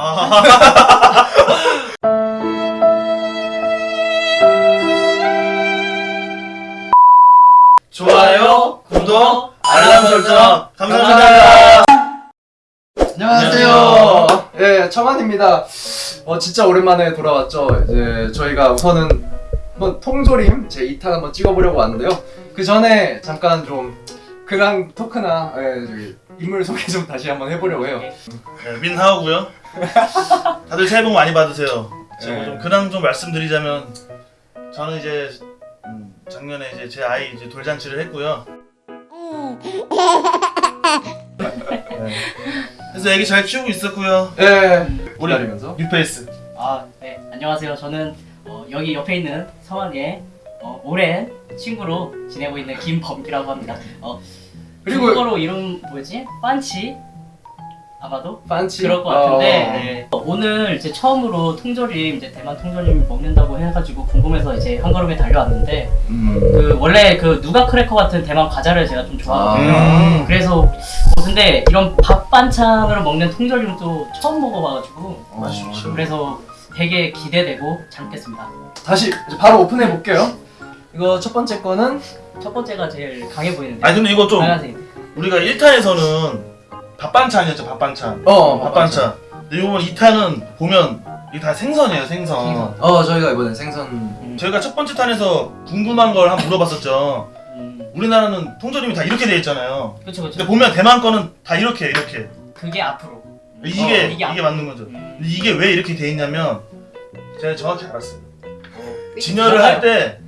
아. 좋아요, 구독, 알람 설정 감사합니다. 안녕하세요. 예, 청한입니다. 어, 진짜 오랜만에 돌아왔죠. 이제 저희가 우선은 한번 통조림 제 2탄 한번 찍어보려고 왔는데요. 그 전에 잠깐 좀 그냥 토크나 예, 저기 인물 소개 좀 다시 한번 해보려고 해요. 네, 민하우고요. 다들 새해 복 많이 받으세요. 제가 네. 좀 근황 좀 말씀드리자면 저는 이제 음, 작년에 이제 제 아이 이제 돌잔치를 했고요. 네. 그래서 애기 잘 키우고 있었고요. 예, 우리 기다리면서. 뉴페이스. 아, 네. 안녕하세요. 저는 어, 여기 옆에 있는 성환이의 어, 오랜 친구로 지내고 있는 김범기라고 합니다. 어, 그리고- 중국어로 이름 뭐지? 판치? 아마도? 판치. 그럴 것 같은데 어, 네. 어, 오늘 이제 처음으로 통조림 이제 대만 통조림 먹는다고 해가지고 궁금해서 이제 한 걸음에 달려왔는데 음. 그 원래 그 누가 크래커 같은 대만 과자를 제가 좀 좋아하거든요. 음. 그래서 어, 근데 이런 밥 반찬으로 먹는 통조림은 또 처음 먹어봐가지고 어, 맛있죠. 그래서 되게 기대되고 잘 먹겠습니다. 다시 바로 오픈해 볼게요. 이거 첫 번째 거는 첫 번째가 제일 강해 보이는데. 아니 근데 이거 좀 빨간색. 우리가 1탄에서는 밥반찬이었죠 밥반찬. 어, 밥반찬. 근데 이번 2탄은 보면 이게 다 생선이에요 생선. 생선. 어, 저희가 이번엔 생선. 음. 저희가 첫 번째 탄에서 궁금한 걸 한번 물어봤었죠. 음, 우리나라는 통조림이 다 이렇게 돼 있잖아요. 그쵸 그쵸. 근데 보면 대만 거는 다 이렇게 이렇게 그게 앞으로. 이게 어, 이게, 이게 앞- 맞는 거죠. 음. 근데 이게 왜 이렇게 돼 있냐면 제가 정확히 알았어요. 어, 진열을? 할 때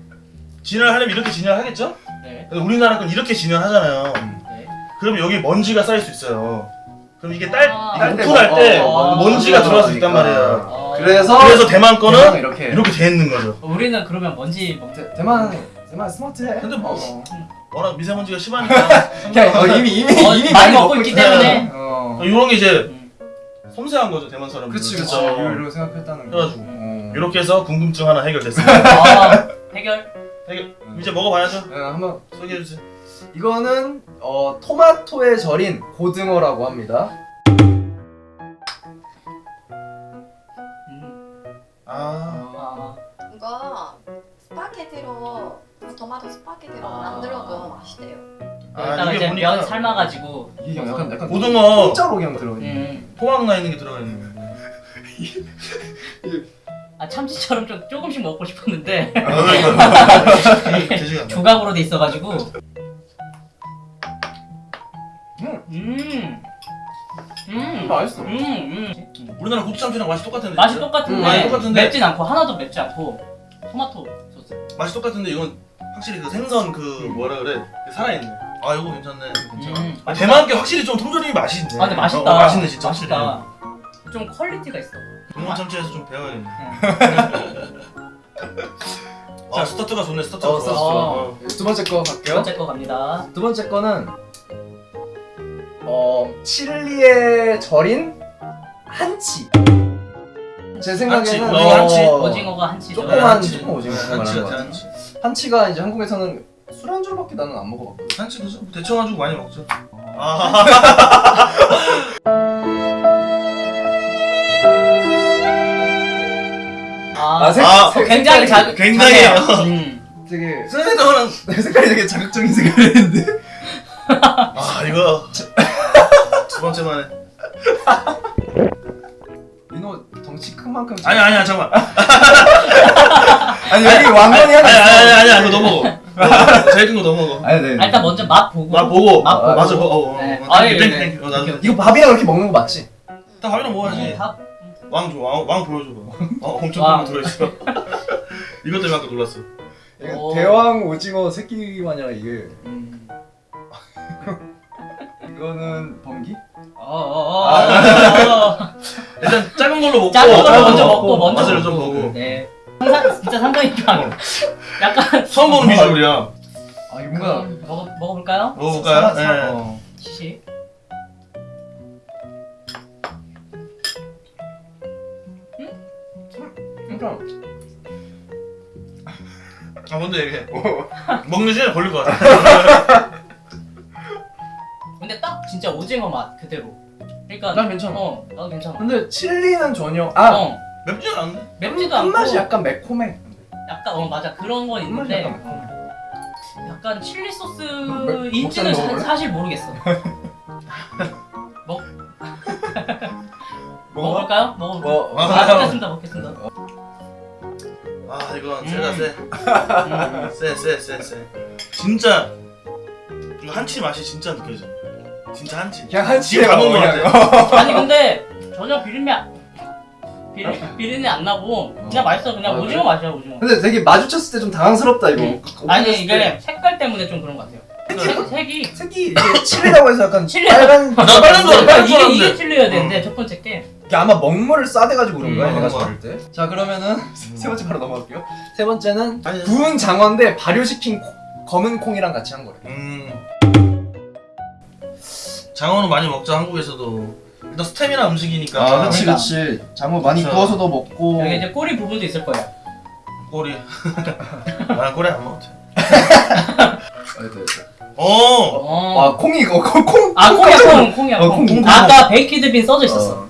진열을 하려면 이렇게 진열을 하겠죠? 네. 우리나라 건 이렇게 진열하잖아요. 네. 그러면 여기 먼지가 쌓일 수 있어요. 그럼 이게 딸 아. 이게 딸때 오픈할 뭐- 때 어, 먼지가 어, 들어갈 수 있단 그러니까. 말이에요. 어, 그래서 그래서 대만 거는 이렇게 이렇게 돼 있는 거죠. 우리는 그러면 먼지 먹. 대, 대만 대만 스마트해. 근데 뭐- 어. 워낙 미세먼지가 심하니까 어, 이미 이미 어, 이미 많이 먹고 있기 때문에. 어. 이런 게 이제 음. 섬세한 거죠 대만 사람들. 그치 그치 어. 이걸로 생각했다는 거. 그래가지고 어. 이렇게 해서 궁금증 하나 해결됐습니다. 아, 해결. 되게 이제 먹어봐야죠. 네, 한번 소개해 주세요. 이거는 어, 토마토에 절인 고등어라고 합니다. 음. 아, 아, 이거 스파게티로 토마토 스파게티로 아. 만들어도 맛있대요. 아 이제 이게 면 보니까 삶아가지고. 이게 그냥 약간 약간 고등어 공짜로 그냥 들어있는. 음. 토막 나 있는 게 들어가 있는 거. 아 참치처럼 좀 조금씩 먹고 싶었는데 제시가. 조각으로 돼 있어가지고. 음. 음. 음. 맛있어. 음. 음. 우리나라 고추참치랑 맛이 똑같은데. 맛이 진짜? 똑같은데, 음, 맛이 똑같은데. 맵진 않고 하나도 맵지 않고 토마토 소스. 맛이 똑같은데 이건 확실히 그 생선 그 뭐라 그래 그 살아있네. 아 이거 괜찮네. 음. 아, 대만 게 확실히 좀 통조림이 맛이 있네. 아 근데 맛있다. 어, 어, 맛있네 진짜 맛있다. 좀 quality가 있어. 동원 참치에서 좀 배워야겠네. 응. 아 스타트가 좋네 스타트가 어. 어. 두 번째 거두 갈게요. 번째 거 갑니다. 두 번째 거는 어 칠리에 절인 한치. 제 생각에는 한치, 오징어 한치. 오징어가 한치죠. 조그만 한치. 조그만 오징어 네, 한치 거 같아 같아. 한치. 한치가 이제 한국에서는 술안주로밖에 나는 안 먹어봤거든. 한치 그죠? 대충 가지고 많이 먹죠. 어. 아 아, 아, 색- 아, 색- 굉장히 자, 굉장히 작네요. 음. 되게 선생님은 색깔이 되게 자극적인 색깔인데. 아 이거 두 번째 만에 민호 덩치 큰 만큼. 아니 아니야 잠깐 아니 여기 왕건이 아니 하나 있어. 아니 아니 아니 그거 너 제일 큰거너 먹어 아니 네. 아, 일단 먼저 맛 보고. 나 보고 맛 보고. 맞아 어, 어, 어. 네. 어, 아. thank you 어, 나도 이거 밥이랑 이렇게 먹는 거 맞지? 다 밥이랑 먹어야지 음, 다 왕 줘, 왕, 왕 보여줘봐 어, 엄청 왕. 큰거 들어있어 이것 때문에 아까 놀랐어 오. 대왕 오징어 새끼 마냥 이게 음. 이거는 번기? 어, 어, 어, 어. 일단 작은 걸로 먹고 작은 걸 작은 먼저 거 먹고 먼저 맛을 먹고. 좀 보고 네. 상상 진짜 상당히 좀 약간 처음 보는 비주얼이야 아 이거 뭔가 먹어 먹어볼까요? 먹어볼까요? 네. 어. 시시. 그러니까 아 먼저 얘기해 먹는 시간이 걸릴 것 같아 근데 딱 진짜 오징어 맛 그대로. 그러니까 난 괜찮아. 어 나도 괜찮아. 근데 칠리는 전혀 아 어 맵지는 않은데? 맵지도 않고 끝맛이 약간 매콤해. 약간 어 맞아 그런 건 있는데 약간 매콤해. 약간 칠리 매- 소스인지는 먹자, 먹을래? 사실 모르겠어. 먹 먹어봐. 먹을까요? 먹어. 뭐 아, 아, 먹겠습니다, 먹겠습니다. 아 이건 음. 세다 세. 음. 세, 세, 세, 세. 진짜 이거 한치 맛이 진짜 느껴져. 진짜 한치. 그냥 한 지금 치에 가본 거. 같아. 아니 근데 전혀 비린내 안- 비린 비린내 안 나고 그냥 맛있어 그냥 아, 오징어 그래? 맛이야 오징어. 근데 되게 마주쳤을 때 좀 당황스럽다 이거. 음. 오픈했을 아니 때. 이게 색깔 때문에 좀 그런 것 같아요. 색, 색이 색이 이게 칠리라고 해서 약간 칠리. 빨간 아, 나 빨간 거 빨간 이게. 틀려야 되는데 어. 첫 번째 게 이게 아마 먹물을 싸대가지고 그런 거야 음, 내가 그런 저럴 때. 자 그러면은 세 번째 바로 넘어갈게요. 세 번째는 아니, 구운 장어인데 발효시킨 콩- 검은 콩이랑 같이 한 거래. 음. 장어는 많이 먹죠 한국에서도. 일단 스테미나 음식이니까. 아, 그치 그러니까. 그치. 장어 많이 그쵸. 구워서도 먹고. 여기 이제 꼬리 부분도 있을 거예요. 꼬리. 나 꼬리 안 먹지. 아. 어. 어. 아 콩이 이거 콩 콩. 아 콩이야 콩 콩이야 어, 콩. 콩, 콩. 아까 baked bean 써져 있었어. 음.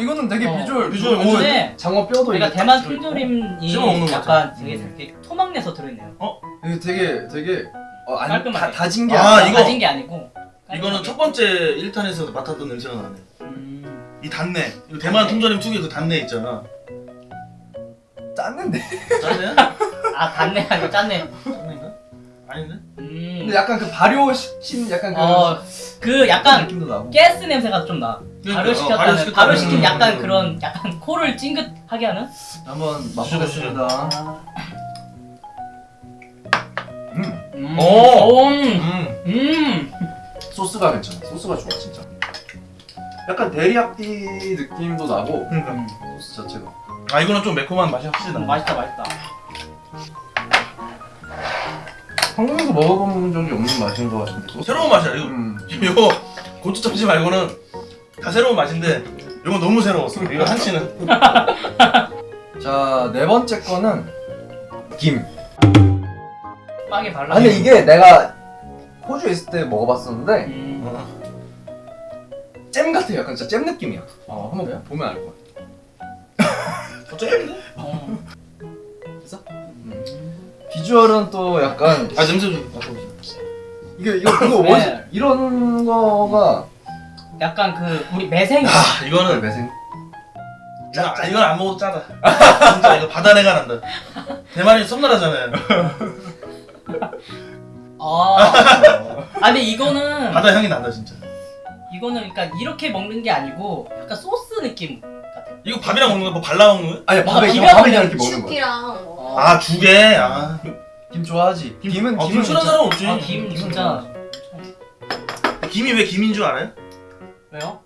이거 이거는 되게 어, 비주얼 비주얼 오, 근데 장어 뼈도 그러니까 이게 대만 들어있고. 통조림이 먹는 거 약간. 되게 음. 되게 토막내서 들어있네요. 이게 되게 되게 어, 깔끔하게. 다, 다진 게 아, 아니라 이거- 가진 게 아니고. 이거는 첫 번째 1탄에서 맡았던 냄새가 나네. 음. 이 단내. 이거 대만 통조림 특유의 그 단내 있잖아. 짰는데. 짠내야? 아 단내 아니고 짠내. 짠내인가? 아닌데? 음. 근데 약간 그 발효시킨 약간 그 어, 그 약간 느낌도 나고. 가스 냄새가 좀 나. 그러니까, 어, 발효시켰다는 발효시켰다는 발효시킨 음, 약간 음. 그런 약간 코를 찡긋하게 하는. 한번 맛보겠습니다. 아. 음. 음. 오! 음. 음. 음. 소스가 괜찮아. 소스가 좋아 진짜. 약간 데리야끼 느낌도 나고 그러니까. 음. 소스 자체가. 아 이거는 좀 매콤한 맛이 확실히 나. 음, 맛있다 맛있다. 한국에서 먹어본 적이 없는 맛인 것 같은데. 소스. 새로운 맛이야. 이거 음. 이거 고추 참치 말고는 다 새로운 맛인데 이거 너무 새로웠어. 이거 한치는. 자, 네 번째 거는 김. 빵에 발라. 아, 근데 이게 내가 호주에 있을 때 먹어봤었는데 음. 어. 잼 같아. 약간 진짜 잼 느낌이야. 어, 한번 보면 알 거야. 어쩌겠는데? 어. 됐어? 음. 비주얼은 또 약간 아 냄새 좀 맡아보세요. 이게 이거 이거 네. 뭐지? 이런 거가 약간 그 우리 매생. 아 이거는 매생. 이건, 아, 이건 안 먹어도 짜다. 진짜 이거 바다내가 난다. 대만이 섬나라잖아요. 아. 아 근데 이거는 바다 향이 난다 진짜. 이거는 그러니까 이렇게 먹는 게 아니고 약간 소스 느낌 같아. 이거 밥이랑 먹는 거야? 뭐 발라 먹는 거야? 아니 밥에 비벼 밥에 먹는 이렇게 먹는 거야. 죽이랑 뭐. 아 죽에. 아. 김 좋아하지. 김은 아, 김은 김 싫어하는 사람 없지. 아, 김 진짜 김이 왜 김인 줄 알아요? 왜요?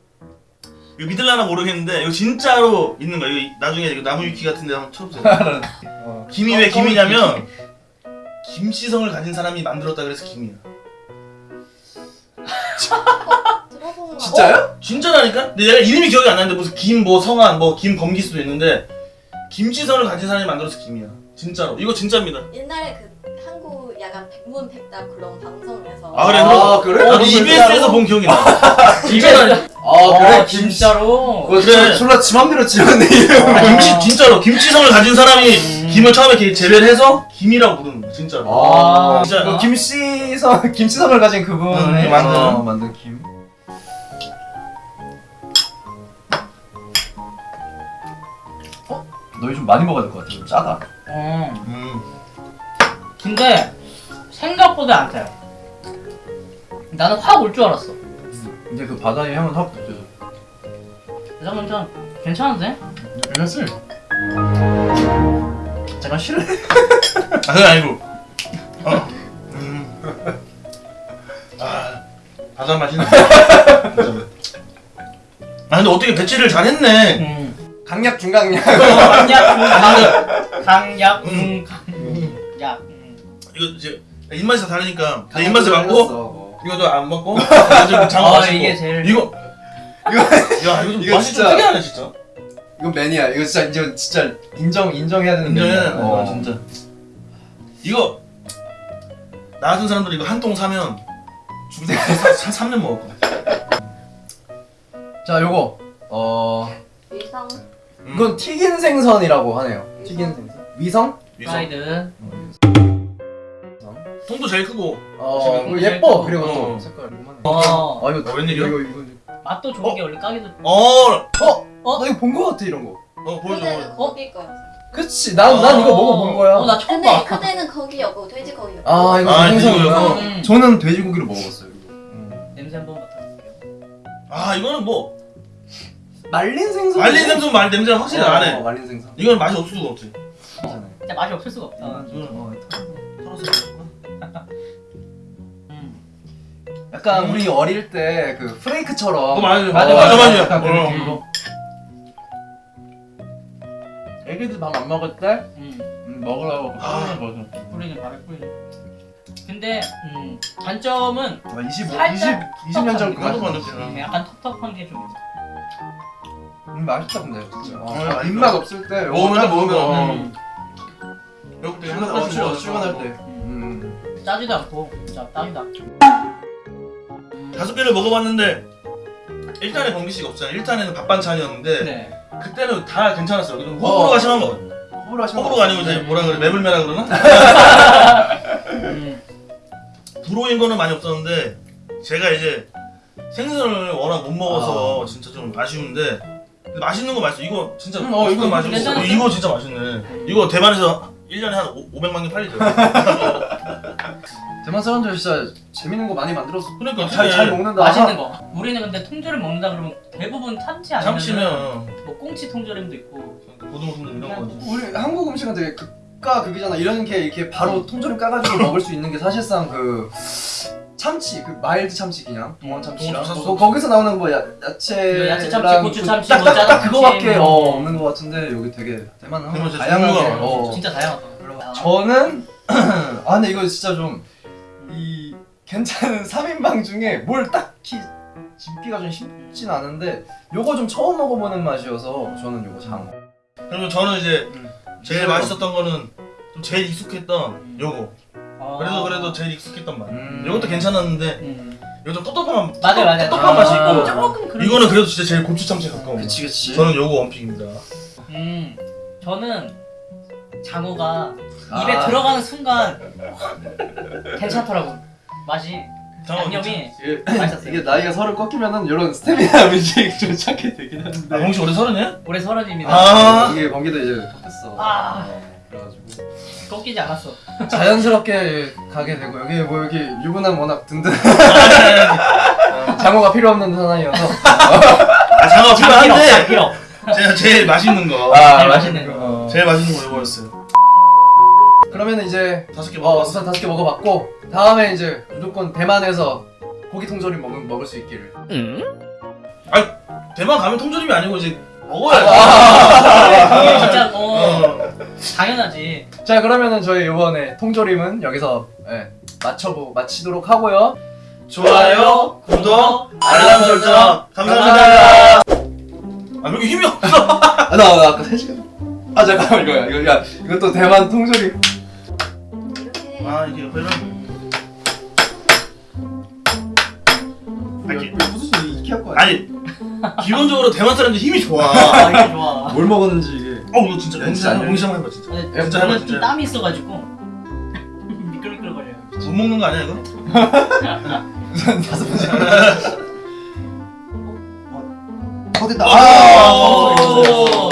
이거 믿을라나 모르겠는데 이거 진짜로 있는 거야. 이거 나중에 이거 나무 위키 같은 데 한번 쳐보세요. 어. 김이 어, 왜 어, 김이냐면 김씨성을 가진 사람이 만들었다 그래서 김이야. 진짜요? 진짜라니까? 근데 내가 이름이 기억이 안 나는데 무슨 김 뭐 성한 뭐 김범기 수도 있는데 김씨성을 가진 사람이 만들어서 김이야. 진짜로. 이거 진짜입니다. 옛날에 그 약간 백문백답 그런 방송에서. 아, 그래? 아, 그래? 나도 어, EBS에서? 본 기억이 나. 진짜라니까. 아, 그래. 아, 김 진짜로. 그거 그래. 졸라 지 맘대로 지었네. 아. 김치 진짜로 김치성을 가진 사람이 음. 김을 처음에 이렇게 재배를 해서 김이라고 부르는 거야 진짜로. 아, 진짜. 그 김씨성 김씨성을 가진 그분이 음, 만든. 어, 만든 김. 어? 너희 좀 많이 먹어야 될 것 같아. 좀 짜다. 음. 음. 근데 생각보다 안 타요. 나는 확 올 줄 알았어. 이제 그 바다의 향은 확 느껴져. 잠깐만 좀 괜찮은데? 괜찮지? 잠깐 실례. 아 그게 아니고. 어. 음. 아 바다 맛이네. 진짜. 아 근데 어떻게 배치를 잘했네. 음. 강약 중강약. 강약 중 강약 중 강약. 음. 이거 이제 입맛이 다 다르니까 내 입맛에 맞고 어. 이거도 안 먹고 이거 장어 아, 맛있고 이게 제일- 이거 이거 야 이거 좀 이거 맛이 좀 진짜- 특이하네 진짜. 이건 매니아. 이거 진짜 이제 진짜 인정 인정해야 되는 인정해야 매니아. 되는 거야 진짜. 이거 나 같은 사람들 이거 한 통 사면 죽을 한 3년 먹을 거야. 자 요거 어 위성 음. 이건 튀긴 생선이라고 하네요. 튀긴 생선. 위성? 위성. 프라이드. 통도 제일 크고. 어 예뻐. 그리고 어. 또 색깔 요만해. 어. 아 이거 어, 웬일이야? 이거 이거 맛도 좋은 게 원래 까기도. 어, 어? 어? 나 이거 본 거 같아 이런 거. 어 보여줘. 보여줘. 거기 거야 그치 난 난 이거 먹어본 거야. 어, 나 처음 근데 봐. 그대는 거기였고 돼지고기였고 아 이거 아, 생선이구나. 이거 음. 저는 돼지고기를 먹어봤어요. 이거. 음. 냄새 한번 맡아볼게요. 아 이거는 뭐 말린 생선. 말린 생선 말 냄새가 확실히 안 어, 해. 말린 생선. 이건 맛이 없을 수가 없지. 진짜 맛이 없을 수가 없다. 어, 어, 털어서 약간 우리 어릴 때 그 프레이크처럼. 어, 맞아, 맞아, 맞아, 맞아. 약간 그 어. 느낌으로. 애기들 밥 안 먹을 때 음. 음, 먹으라고 아. 뿌리는 거죠. 뿌리는 밥에 뿌리는. 근데 음, 단점은 25, 20, 살짝 20년 전 그것도 그거 만들지. 음, 약간 텁텁한 게 좀 있어. 음, 맛있다 근데 진짜. 어, 어. 입맛 없을 때 먹으면 딱 먹으면, 먹으면 어. 음. 배고플 때 출근, 어, 출근, 출근할 때. 음. 음. 짜지도 않고 진짜 딱이다. 음. 다섯 개를 먹어봤는데 1탄에 범기 씨가 없잖아. 1탄에는 밥 반찬이었는데 네. 그때는 다 괜찮았어요. 그래도 호불호가 어. 심한 거. 호불호 하시면 호불호가 아니고 이제 뭐라 그래 매불매라 그러나? 음. 불호인 거는 많이 없었는데 제가 이제 생선을 워낙 못 먹어서 진짜 좀 아쉬운데 맛있는 거 맛있어. 이거 진짜 음, 어, 이거 괜찮았어요. 이거 진짜 맛있네. 이거 대만에서 1년에 한 500만 개 팔리죠. 대만 사람들 진짜 재밌는 거 많이 만들었어. 그러니까 잘, 잘 먹는다. 맛있는 거. 우리는 근데 통조림 먹는다 그러면 대부분 참치 아니면 참치면 뭐 꽁치 통조림도 있고. 고등어 좀 이런 거지. 우리 한국 음식은 되게 극과 극이잖아. 이런 게 이렇게 바로 통조림 까가지고 먹을 수 있는 게 사실상 그 참치, 그 mild 참치 그냥 동원 참치랑 동원 참치 거, 거기서 나오는 뭐 야, 야채랑 그 야채 참치, 고추 참치, 딱, 뭐 딱, 딱 그거밖에 뭐. 어, 없는 것 같은데 여기 되게 대만은 다양하게 어. 진짜 다양하다. 저는 아 근데 이거 진짜 좀 이 괜찮은 3인방 중에 뭘 딱히 짚기가 좀 쉽진 않은데 요거 좀 처음 먹어보는 맛이어서 저는 요거 장어 그러면 저는 이제 음. 제일 맛있었던 거는 좀 제일 익숙했던 요거. 아. 그래도 그래도 제일 익숙했던 맛. 음. 이것도 괜찮았는데 음. 이거 좀 텁텁한 맞아 맞아. 텁텁한 맛이 있고 조금. 이거는 그래도 진짜 제일 고추 참치에 가까운 맛. 그치 그치 저는 요거 원픽입니다. 음. 저는 장어가 입에 아. 들어가는 순간 괜찮더라고. 맛이 양념이 맛있었어요. 이게 나이가 서른 꺾이면은 이런 스테미나 음식 좀 찾게 되긴 하는데 아, 홍씨 올해 서른이야? 올해 서른입니다. 아. 이게 번개도 이제 꺾였어 아. 어, 그래가지고 꺾이지 않았어. 자연스럽게 가게 되고 여기 뭐 여기 유부남 워낙 든든 아, 장어가 필요 없는 사나이여서 아, 장어 필요한데 제일 맛있는 거. 아 제일 맛있는 거 어. 제일 맛있는 거 이거였어요. 그러면 이제 다섯 개 어, 먹어봤어. 우선 다섯 개 먹어봤고 다음에 이제 무조건 대만에서 고기 통조림 먹, 먹을 수 있기를 대만 가면 통조림이 아니고 이제 먹어야지. 이게 진짜 어, 어. 당연하지. 자 그러면은 저희 이번에 통조림은 여기서 예, 맞춰보 마치도록 하고요 좋아요, 구독, 알람 설정 감사합니다. 아 여기 힘이 없어. 아, 나, 나 아까 3시간 아 잠깐만 이거야 이거 야 이것도 대만 통조림 이렇게 아 이게 옆에는 아니, 이거 무슨 이케아 거 아니 기본적으로 대만 사람들 힘이 좋아. 아 이게 좋아. 뭘 먹었는지 이게 어 이거 진짜 한번 안 공시 한번 해봐 진짜. 근데 야, 진짜 저는 해봐 좀 진짜. 땀이 있어가지고 미끌미끌거려요. 못 먹는 거 아니야 이거? 우선 다섯 번째 어 됐다 아, 오.